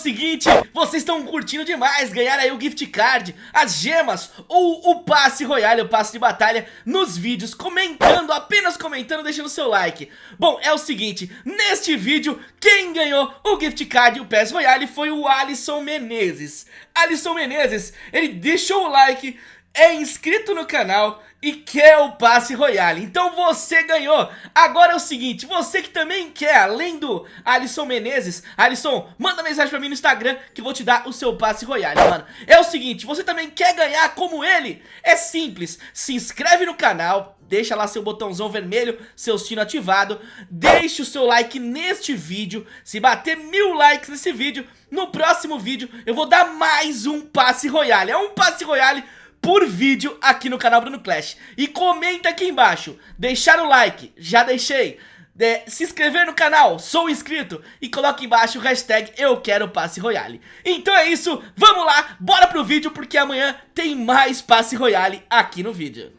seguinte, vocês estão curtindo demais ganhar aí o gift card, as gemas ou o passe royale, o passe de batalha nos vídeos, comentando, apenas comentando, deixando seu like. Bom, é o seguinte, neste vídeo, quem ganhou o gift card e o passe royale foi o Alisson Menezes. Alisson Menezes, ele deixou o like, é inscrito no canal e quer o passe royale. Então você ganhou. Agora é o seguinte, você que também quer, além do Alisson Menezes, Alisson, manda mensagem pra mim no Instagram que vou te dar o seu passe royale, mano. É o seguinte, você também quer ganhar como ele? É simples, se inscreve no canal, deixa lá seu botãozão vermelho, seu sino ativado, deixe o seu like neste vídeo, se bater mil likes nesse vídeo, no próximo vídeo eu vou dar mais um passe royale. É um passe royale por vídeo aqui no canal Bruno Clash. E comenta aqui embaixo, deixar o like, já deixei, de, se inscrever no canal, sou inscrito e coloque embaixo o hashtag eu quero passe royale. Então é isso, vamos lá, bora pro vídeo porque amanhã tem mais passe royale aqui no vídeo.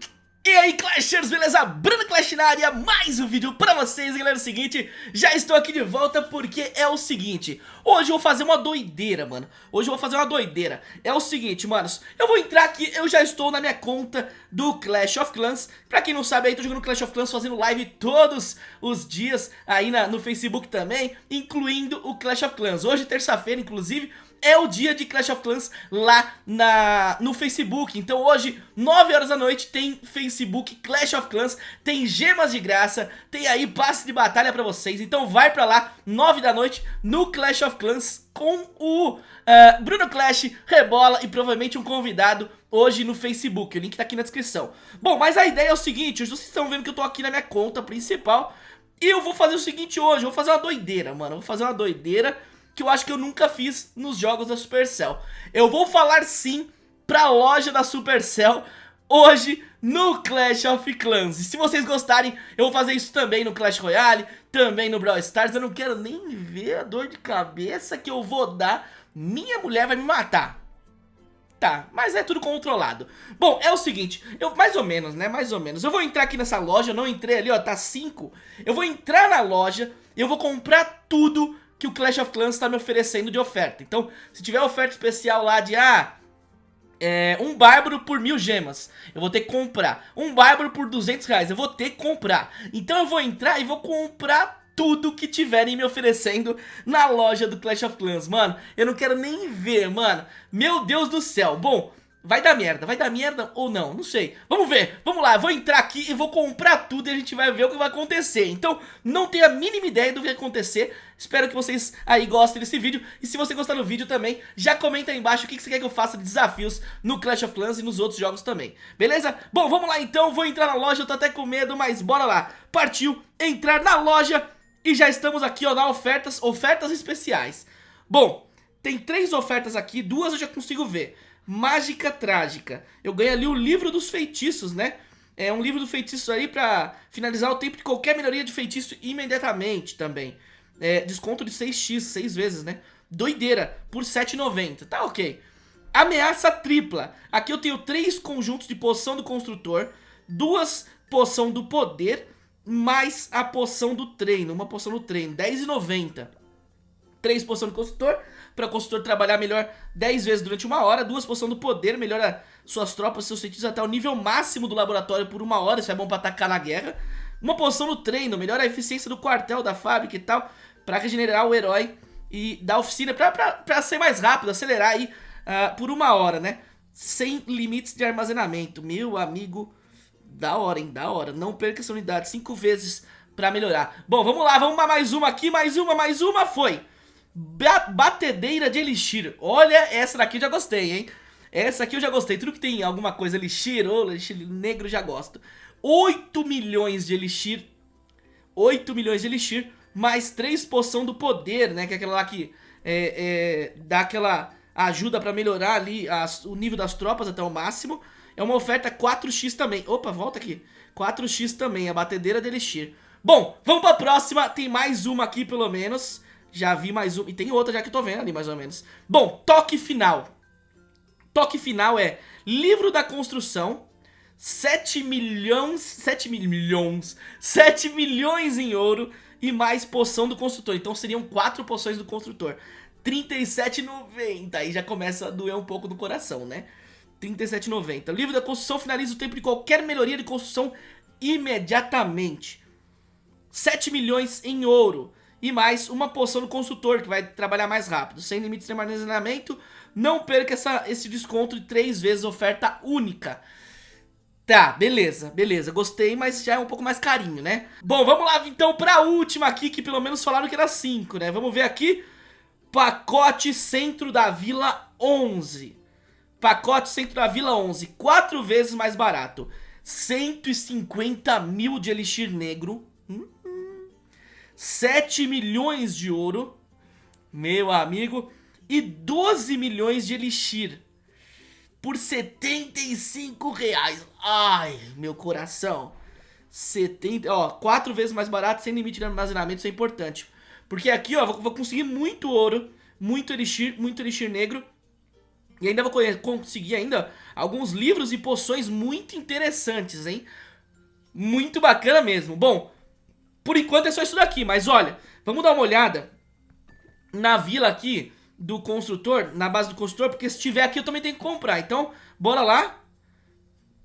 E aí Clashers, beleza? Bruno Clash na área, mais um vídeo pra vocês, galera, é o seguinte, já estou aqui de volta porque é o seguinte, hoje eu vou fazer uma doideira, mano, hoje eu vou fazer uma doideira, é o seguinte, manos, eu vou entrar aqui, eu já estou na minha conta do Clash of Clans, pra quem não sabe aí, tô jogando Clash of Clans fazendo live todos os dias aí na, no Facebook também, incluindo o Clash of Clans, hoje terça-feira, inclusive, é o dia de Clash of Clans lá na, no Facebook. Então hoje, 9 horas da noite, tem Facebook Clash of Clans, tem gemas de graça, tem aí passe de batalha pra vocês. Então vai pra lá, 9 da noite, no Clash of Clans com o uh, Bruno Clash, Rebola e provavelmente um convidado hoje no Facebook. O link tá aqui na descrição. Bom, mas a ideia é o seguinte, vocês estão vendo que eu tô aqui na minha conta principal e eu vou fazer o seguinte hoje, eu vou fazer uma doideira, mano. Eu vou fazer uma doideira que eu acho que eu nunca fiz nos jogos da Supercell. Eu vou falar sim pra loja da Supercell hoje no Clash of Clans. E se vocês gostarem, eu vou fazer isso também no Clash Royale, também no Brawl Stars. Eu não quero nem ver a dor de cabeça que eu vou dar. Minha mulher vai me matar. Tá, mas é tudo controlado. Bom, é o seguinte, eu mais ou menos, né, mais ou menos. Eu vou entrar aqui nessa loja, eu não entrei ali, ó, tá 5. Eu vou entrar na loja, eu vou comprar tudo que o Clash of Clans está me oferecendo de oferta. Então, se tiver oferta especial lá de, ah, é, um bárbaro por mil gemas, eu vou ter que comprar. Um bárbaro por 200 reais, eu vou ter que comprar. Então eu vou entrar e vou comprar tudo que tiverem me oferecendo na loja do Clash of Clans, mano. Eu não quero nem ver, mano. Meu Deus do céu. Bom, Vai dar merda, vai dar merda ou não, não sei. Vamos ver, vamos lá, vou entrar aqui e vou comprar tudo e a gente vai ver o que vai acontecer. Então, não tenho a mínima ideia do que vai acontecer. Espero que vocês aí gostem desse vídeo. E se você gostar do vídeo também, já comenta aí embaixo o que você quer que eu faça de desafios no Clash of Clans e nos outros jogos também. Beleza? Bom, vamos lá então, vou entrar na loja, eu tô até com medo, mas bora lá. Partiu, entrar na loja e já estamos aqui ó, na ofertas, ofertas especiais. Bom, tem três ofertas aqui, duas eu já consigo ver Mágica Trágica. Eu ganhei ali o livro dos feitiços, né? É um livro do feitiço aí pra finalizar o tempo de qualquer melhoria de feitiço imediatamente também. É, desconto de 6x, 6 vezes, né? Doideira, por 7,90. Tá ok. Ameaça tripla. Aqui eu tenho três conjuntos de poção do construtor, duas poção do poder, mais a poção do treino. Uma poção do treino, 10,90. Três poção do construtor, para o consultor trabalhar melhor 10 vezes durante uma hora, duas poção do poder, melhora suas tropas, seus feitiços até o nível máximo do laboratório por uma hora, isso é bom para atacar na guerra. Uma poção no treino, melhora a eficiência do quartel, da fábrica e tal, para regenerar o herói e da oficina, para ser mais rápido, acelerar aí uh, por uma hora, né? Sem limites de armazenamento, meu amigo, da hora, hein, da hora. Não perca essa unidade cinco vezes para melhorar. Bom, vamos lá, vamos mais uma aqui, mais uma, mais uma, foi! Batedeira de Elixir. Olha, essa daqui eu já gostei, hein? Essa aqui eu já gostei. Tudo que tem alguma coisa Elixir ou Elixir negro já gosto. 8 milhões de Elixir. 8 milhões de Elixir. Mais 3 poção do poder, né? Que é aquela lá que é, é, dá aquela ajuda pra melhorar ali as, o nível das tropas até o máximo. É uma oferta 4x também. Opa, volta aqui. 4x também, a batedeira de Elixir. Bom, vamos pra próxima. Tem mais uma aqui pelo menos. Já vi mais um. E tem outra já que eu tô vendo ali, mais ou menos. Bom, toque final. Toque final é livro da construção. 7 milhões. 7 mil, milhões. 7 milhões em ouro. E mais poção do construtor. Então seriam 4 poções do construtor. 37,90. Aí já começa a doer um pouco no coração, né? 37,90. O livro da construção finaliza o tempo de qualquer melhoria de construção imediatamente. 7 milhões em ouro. E mais uma poção do consultor, que vai trabalhar mais rápido. Sem limites de armazenamento. Não perca essa, esse desconto de 3 vezes oferta única. Tá, beleza, beleza, gostei, mas já é um pouco mais carinho, né? Bom, vamos lá então pra última aqui, que pelo menos falaram que era 5, né? Vamos ver aqui, pacote centro da vila 11. Pacote centro da vila 11, 4 vezes mais barato. 150 mil de elixir negro. Hum, hum. 7 milhões de ouro, meu amigo. E 12 milhões de elixir por 75 reais. Ai, meu coração. 70, ó, quatro vezes mais barato, sem limite de armazenamento, isso é importante. Porque aqui, ó, vou, vou conseguir muito ouro, muito elixir, muito elixir negro. E ainda vou conseguir ainda alguns livros e poções muito interessantes, hein? Muito bacana mesmo. Bom, por enquanto é só isso daqui, mas olha, vamos dar uma olhada na vila aqui do construtor, na base do construtor, porque se tiver aqui eu também tenho que comprar. Então, bora lá.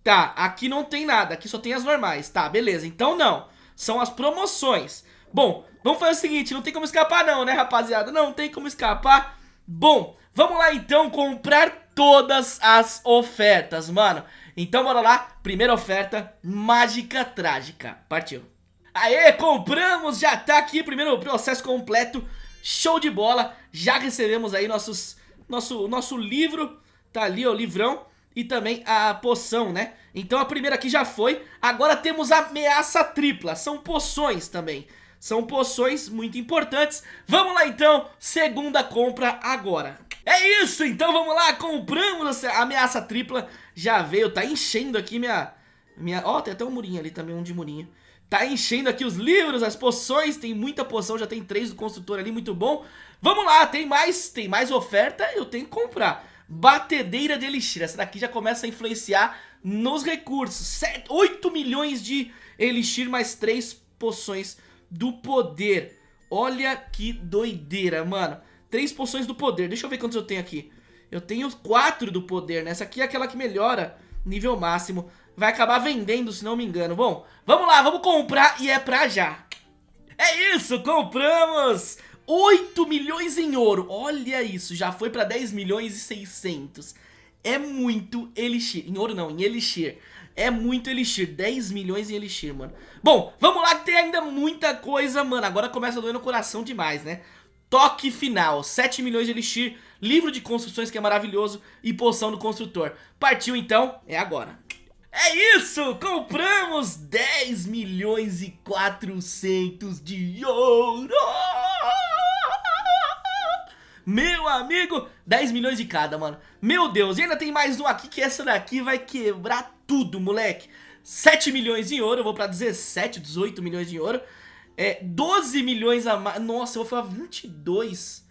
Tá, aqui não tem nada, aqui só tem as normais. Tá, beleza, então não. São as promoções. Bom, vamos fazer o seguinte, não tem como escapar não, né, rapaziada? Não tem como escapar. Bom, vamos lá então comprar todas as ofertas, mano. Então bora lá, primeira oferta, mágica trágica. Partiu. Aê, compramos, já tá aqui, primeiro processo completo Show de bola, já recebemos aí nossos, nosso, nosso livro, tá ali ó, o livrão e também a poção, né? Então a primeira aqui já foi, agora temos a ameaça tripla, são poções também. São poções muito importantes. Vamos lá então, segunda compra agora. É isso, então vamos lá, compramos a ameaça tripla. Já veio, tá enchendo aqui minha... minha... Ó, oh, tem até um murinho ali também, um de murinho. Tá enchendo aqui os livros, as poções, tem muita poção, já tem três do construtor ali, muito bom. Vamos lá, tem mais, tem mais oferta, eu tenho que comprar. Batedeira de elixir, essa daqui já começa a influenciar nos recursos. 7, 8 milhões de elixir mais três poções do poder. Olha que doideira, mano. Três poções do poder, deixa eu ver quantos eu tenho aqui. Eu tenho quatro do poder, né? Essa aqui é aquela que melhora nível máximo vai acabar vendendo, se não me engano. Bom, vamos lá, vamos comprar e é pra já. É isso, compramos 8 milhões em ouro. Olha isso, já foi pra 10 milhões e 600. É muito elixir. Em ouro não, em elixir. É muito elixir, 10 milhões em elixir, mano Bom, vamos lá que tem ainda muita coisa, mano Agora começa a doer no coração demais, né Toque final, 7 milhões de elixir Livro de construções que é maravilhoso E poção do construtor Partiu então, é agora é isso, compramos 10 milhões e 400 de ouro. Meu amigo, 10 milhões de cada, mano. Meu Deus, e ainda tem mais um aqui que essa daqui vai quebrar tudo, moleque. 7 milhões em ouro, eu vou pra 17, 18 milhões de ouro. É, 12 milhões a mais. Nossa, eu vou falar 22.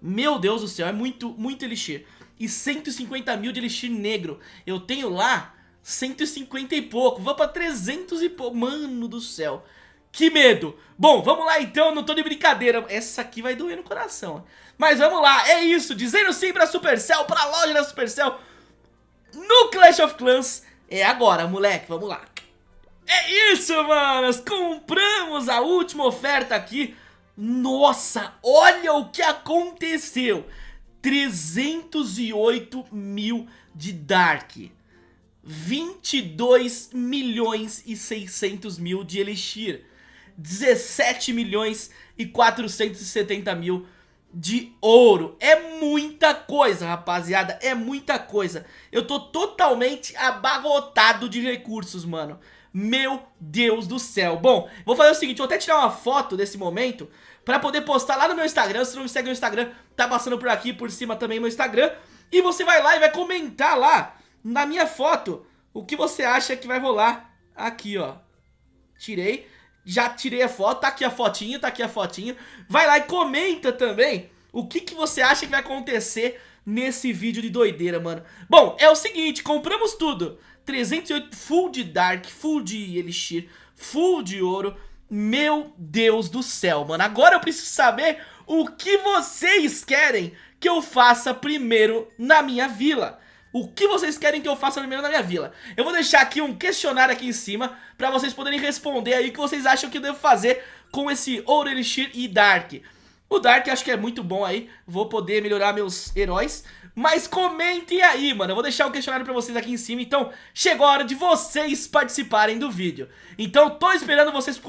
Meu Deus do céu, é muito, muito elixir. E 150 mil de elixir negro. Eu tenho lá 150 e pouco, vou pra 300 e pouco, mano do céu. Que medo! Bom, vamos lá então, não tô de brincadeira, essa aqui vai doer no coração. Mas vamos lá, é isso, dizendo sim pra Supercell, pra loja da Supercell, no Clash of Clans, é agora, moleque, vamos lá. É isso, manos, compramos a última oferta aqui. Nossa, olha o que aconteceu. 308 mil de Dark. 22 milhões e 600 mil de Elixir, 17 milhões e 470 mil de ouro. É muita coisa, rapaziada, é muita coisa. Eu tô totalmente abarrotado de recursos, mano. Meu Deus do céu. Bom, vou fazer o seguinte, vou até tirar uma foto desse momento pra poder postar lá no meu Instagram. Se não me segue no Instagram, tá passando por aqui, por cima também meu Instagram. E você vai lá e vai comentar lá na minha foto o que você acha que vai rolar aqui, ó. Tirei, já tirei a foto, tá aqui a fotinha, tá aqui a fotinha. Vai lá e comenta também o que, que você acha que vai acontecer nesse vídeo de doideira, mano. Bom, é o seguinte, compramos tudo. 308 full de Dark, full de Elixir, full de ouro. Meu Deus do céu, mano. Agora eu preciso saber o que vocês querem que eu faça primeiro na minha vila. O que vocês querem que eu faça primeiro na minha vila? Eu vou deixar aqui um questionário aqui em cima Pra vocês poderem responder aí o que vocês acham que eu devo fazer com esse Ouro Elixir e Dark O Dark acho que é muito bom aí Vou poder melhorar meus heróis Mas comentem aí, mano Eu vou deixar o questionário pra vocês aqui em cima Então chegou a hora de vocês participarem do vídeo Então tô esperando vocês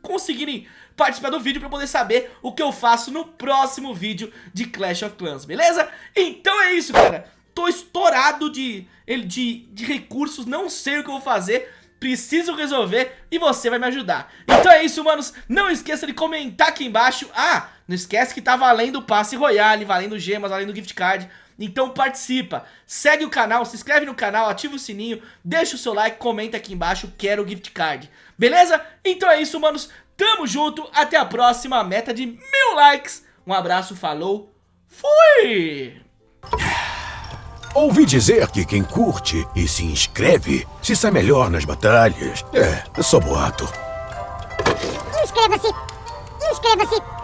conseguirem participar do vídeo pra poder saber o que eu faço no próximo vídeo de Clash of Clans, beleza? Então é isso, cara tô estourado de, de, de recursos, não sei o que eu vou fazer preciso resolver e você vai me ajudar. Então é isso, manos. Não esqueça de comentar aqui embaixo. Ah, não esquece que tá valendo passe royale, valendo gemas, valendo gift card. Então participa, segue o canal, se inscreve no canal, ativa o sininho, deixa o seu like, comenta aqui embaixo, quero gift card. Beleza? Então é isso, manos. Tamo junto, até a próxima, meta de mil likes. Um abraço, falou, fui! Ouvi dizer que quem curte e se inscreve se sai melhor nas batalhas. É, é só boato. Inscreva-se! Inscreva-se!